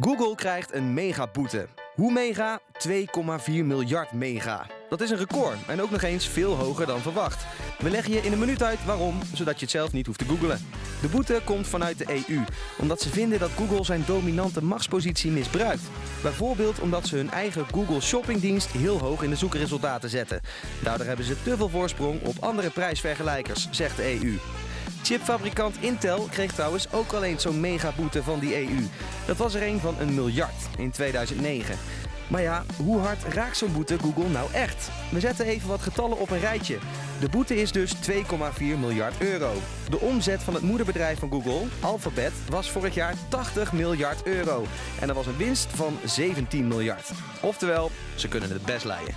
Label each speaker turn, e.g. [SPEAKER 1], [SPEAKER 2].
[SPEAKER 1] Google krijgt een megaboete. Hoe mega? 2,4 miljard mega. Dat is een record en ook nog eens veel hoger dan verwacht. We leggen je in een minuut uit waarom, zodat je het zelf niet hoeft te googlen. De boete komt vanuit de EU, omdat ze vinden dat Google zijn dominante machtspositie misbruikt. Bijvoorbeeld omdat ze hun eigen Google Shoppingdienst heel hoog in de zoekresultaten zetten. Daardoor hebben ze te veel voorsprong op andere prijsvergelijkers, zegt de EU. Chipfabrikant Intel kreeg trouwens ook al eens zo'n megaboete van die EU. Dat was er een van een miljard in 2009. Maar ja, hoe hard raakt zo'n boete Google nou echt? We zetten even wat getallen op een rijtje. De boete is dus 2,4 miljard euro. De omzet van het moederbedrijf van Google, Alphabet, was vorig jaar 80 miljard euro. En er was een winst van 17 miljard. Oftewel, ze kunnen het best leiden.